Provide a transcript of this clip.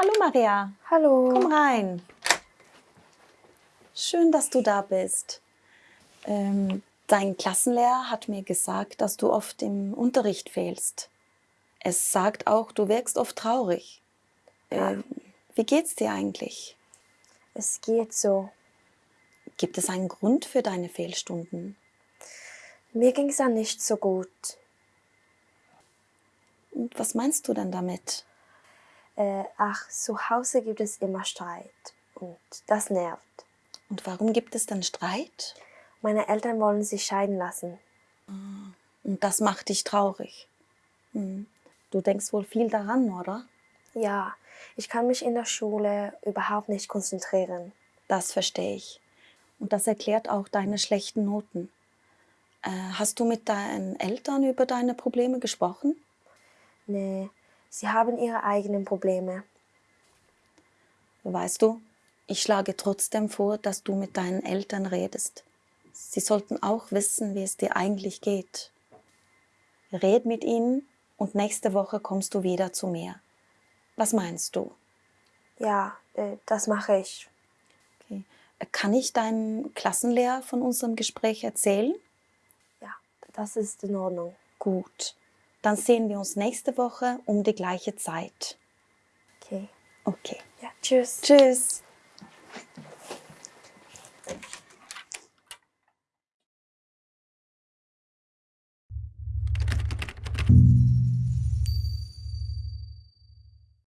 Hallo Maria. Hallo. Komm rein. Schön, dass du da bist. Ähm, dein Klassenlehrer hat mir gesagt, dass du oft im Unterricht fehlst. Es sagt auch, du wirkst oft traurig. Ja. Ähm, wie geht's dir eigentlich? Es geht so. Gibt es einen Grund für deine Fehlstunden? Mir ging es ja nicht so gut. Und was meinst du denn damit? Äh, ach, zu Hause gibt es immer Streit. Und das nervt. Und warum gibt es denn Streit? Meine Eltern wollen sich scheiden lassen. Und das macht dich traurig. Hm. Du denkst wohl viel daran, oder? Ja, ich kann mich in der Schule überhaupt nicht konzentrieren. Das verstehe ich. Und das erklärt auch deine schlechten Noten. Äh, hast du mit deinen Eltern über deine Probleme gesprochen? Nee, sie haben ihre eigenen Probleme. Weißt du, ich schlage trotzdem vor, dass du mit deinen Eltern redest. Sie sollten auch wissen, wie es dir eigentlich geht. Red mit ihnen und nächste Woche kommst du wieder zu mir. Was meinst du? Ja, äh, das mache ich. Okay. Kann ich deinem Klassenlehrer von unserem Gespräch erzählen? Ja, das ist in Ordnung. Gut. Dann sehen wir uns nächste Woche um die gleiche Zeit. Okay. Okay. Ja, tschüss. Tschüss.